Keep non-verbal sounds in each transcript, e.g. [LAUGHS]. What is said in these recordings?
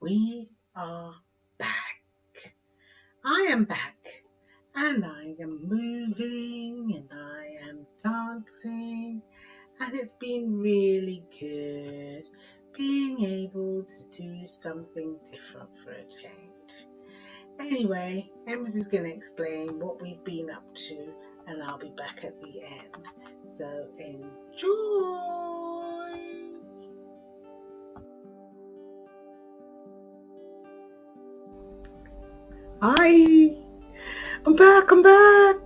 we are back. I am back and I am moving and I am dancing and it's been really good being able to do something different for a change. Anyway, Ems is going to explain what we've been up to and I'll be back at the end. So enjoy! Hi, I'm back, I'm back.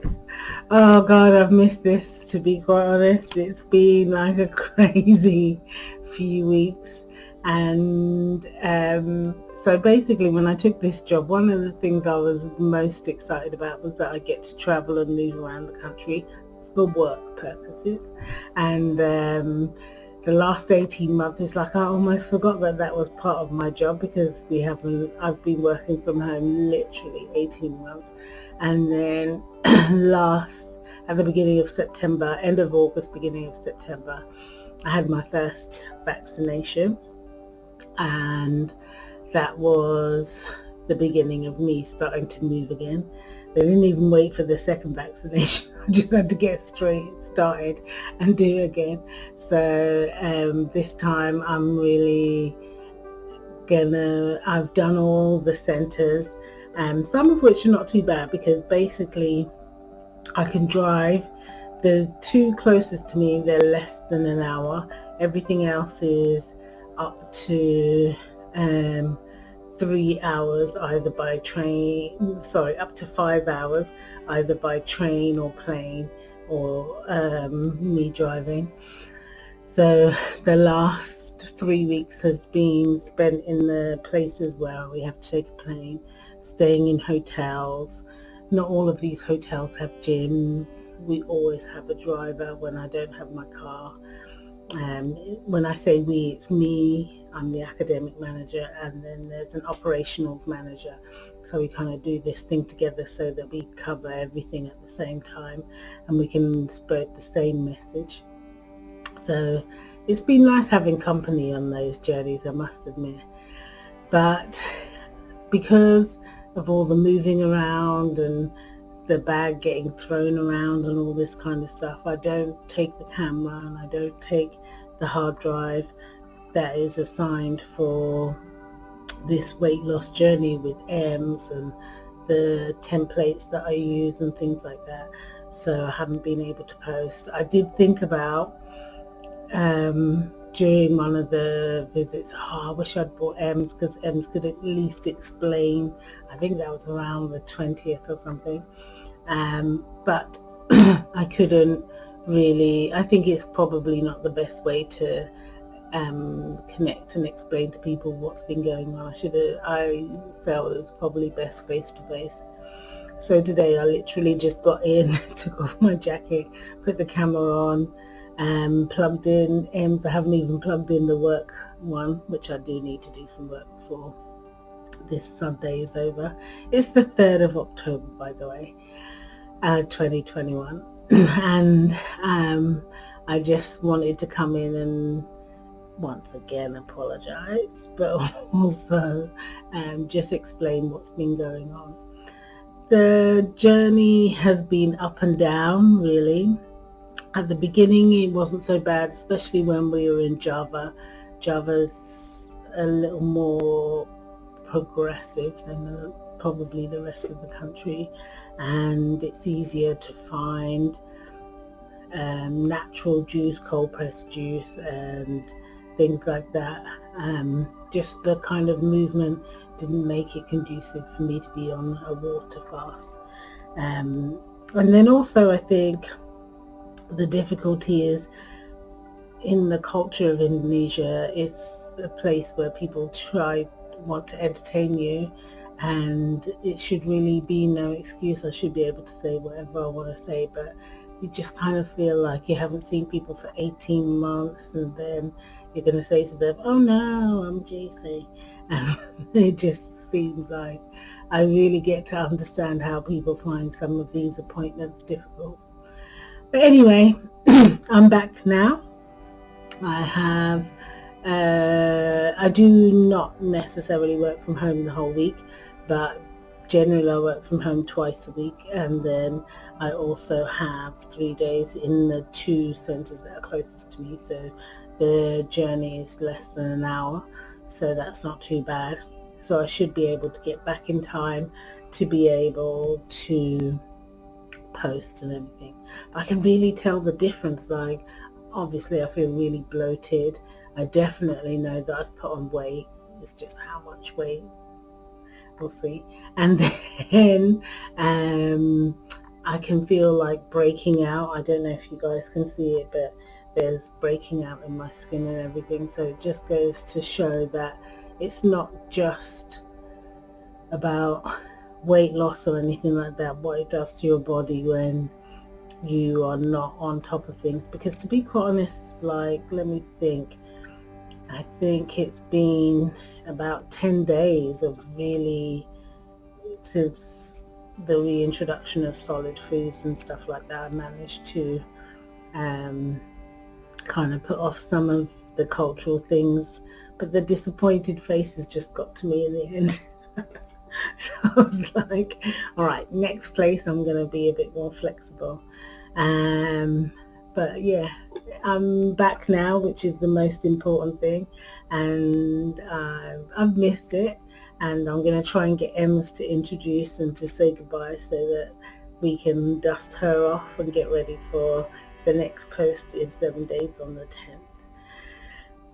Oh God, I've missed this to be quite honest. It's been like a [LAUGHS] crazy few weeks. And um, so basically when I took this job, one of the things I was most excited about was that I get to travel and move around the country for work purposes. And um, the last 18 months it's like I almost forgot that that was part of my job because we haven't I've been working from home literally 18 months. And then [CLEARS THROAT] last at the beginning of September end of August beginning of September I had my first vaccination. And that was the beginning of me starting to move again they didn't even wait for the second vaccination. [LAUGHS] I just had to get straight started and do again. So um, this time I'm really gonna I've done all the centers um, some of which are not too bad because basically I can drive. The two closest to me they're less than an hour. Everything else is up to um, three hours either by train sorry up to five hours either by train or plane or um, me driving. So the last three weeks has been spent in the places where we have to take a plane, staying in hotels. Not all of these hotels have gyms. We always have a driver when I don't have my car. Um, when I say we, it's me, I'm the academic manager, and then there's an operationals manager. So we kind of do this thing together so that we cover everything at the same time and we can spread the same message. So it's been nice having company on those journeys, I must admit. But because of all the moving around and the bag getting thrown around and all this kind of stuff. I don't take the camera and I don't take the hard drive that is assigned for this weight loss journey with Ems and the templates that I use and things like that. So I haven't been able to post. I did think about um, during one of the visits, oh, I wish I'd brought Ems because Ems could at least explain. I think that was around the 20th or something. Um, but [CLEARS THROAT] I couldn't really, I think it's probably not the best way to um, connect and explain to people what's been going on. I should have, I felt it was probably best face to face. So today I literally just got in, [LAUGHS] took off my jacket, put the camera on, um, plugged in Ems. I haven't even plugged in the work one, which I do need to do some work for this Sunday is over. It's the 3rd of October, by the way, uh, 2021. [CLEARS THROAT] and um, I just wanted to come in and once again apologize, but [LAUGHS] also um, just explain what's been going on. The journey has been up and down, really. At the beginning, it wasn't so bad, especially when we were in Java. Java's a little more progressive than probably the rest of the country and it's easier to find um, natural juice, cold pressed juice and things like that. Um, just the kind of movement didn't make it conducive for me to be on a water fast. Um, and then also I think the difficulty is in the culture of Indonesia, it's a place where people try want to entertain you and it should really be no excuse. I should be able to say whatever I want to say, but you just kind of feel like you haven't seen people for 18 months and then you're going to say to them, oh no, I'm JC. And [LAUGHS] it just seems like I really get to understand how people find some of these appointments difficult. But anyway, [CLEARS THROAT] I'm back now. I have uh, I do not necessarily work from home the whole week, but generally I work from home twice a week and then I also have three days in the two centres that are closest to me so the journey is less than an hour so that's not too bad. So I should be able to get back in time to be able to post and everything. I can really tell the difference like obviously I feel really bloated. I definitely know that I've put on weight. It's just how much weight we'll see and [LAUGHS] then um, I can feel like breaking out. I don't know if you guys can see it but there's breaking out in my skin and everything. So it just goes to show that it's not just about weight loss or anything like that. What it does to your body when you are not on top of things. Because to be quite honest like let me think I think it's been about 10 days of really since the reintroduction of solid foods and stuff like that I managed to um, kind of put off some of the cultural things but the disappointed faces just got to me in the end. [LAUGHS] So I was like all right next place I'm gonna be a bit more flexible. Um, but yeah I'm back now which is the most important thing and uh, I've missed it and I'm going to try and get Ems to introduce and to say goodbye so that we can dust her off and get ready for the next post in seven days on the 10th.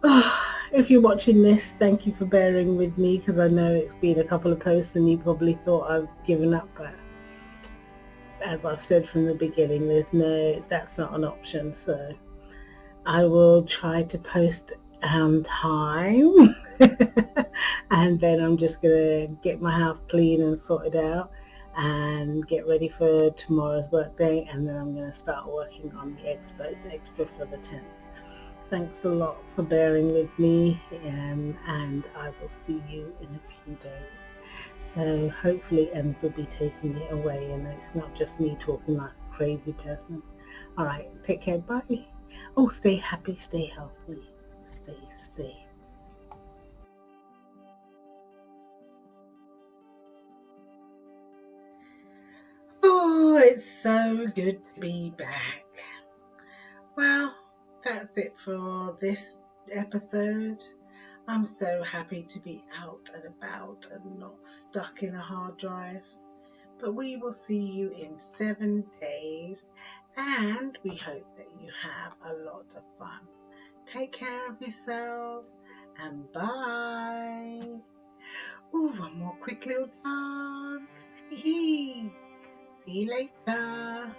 Oh, [SIGHS] if you're watching this, thank you for bearing with me because I know it's been a couple of posts and you probably thought I've given up, but as I've said from the beginning, there's no, that's not an option. So I will try to post on time [LAUGHS] and then I'm just gonna get my house clean and sorted out and get ready for tomorrow's work day and then I'm going to start working on the expos extra for the 10th. Thanks a lot for bearing with me um, and I will see you in a few days. So hopefully Ems will be taking it away and it's not just me talking like a crazy person. Alright, take care, bye. Oh, stay happy, stay healthy, stay safe. Oh, it's so good to be back. Well, that's it for this episode. I'm so happy to be out and about and not stuck in a hard drive. But we will see you in seven days and we hope that you have a lot of fun. Take care of yourselves and bye. Ooh, one more quick little dance. See you later.